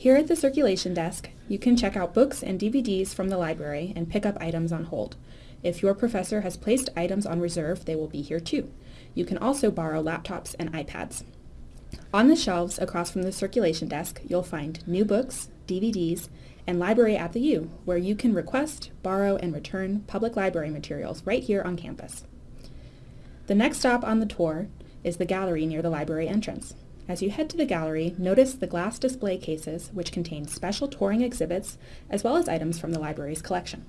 Here at the circulation desk, you can check out books and DVDs from the library and pick up items on hold. If your professor has placed items on reserve, they will be here too. You can also borrow laptops and iPads. On the shelves across from the circulation desk, you'll find new books, DVDs, and Library at the U, where you can request, borrow, and return public library materials right here on campus. The next stop on the tour is the gallery near the library entrance. As you head to the gallery, notice the glass display cases which contain special touring exhibits as well as items from the library's collection.